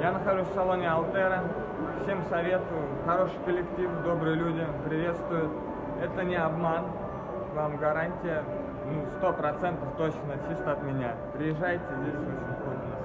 Я нахожусь в салоне Алтера. Всем советую. Хороший коллектив, добрые люди, приветствуют. Это не обман. Вам гарантия, ну, сто процентов точно, чисто от меня. Приезжайте, здесь очень круто.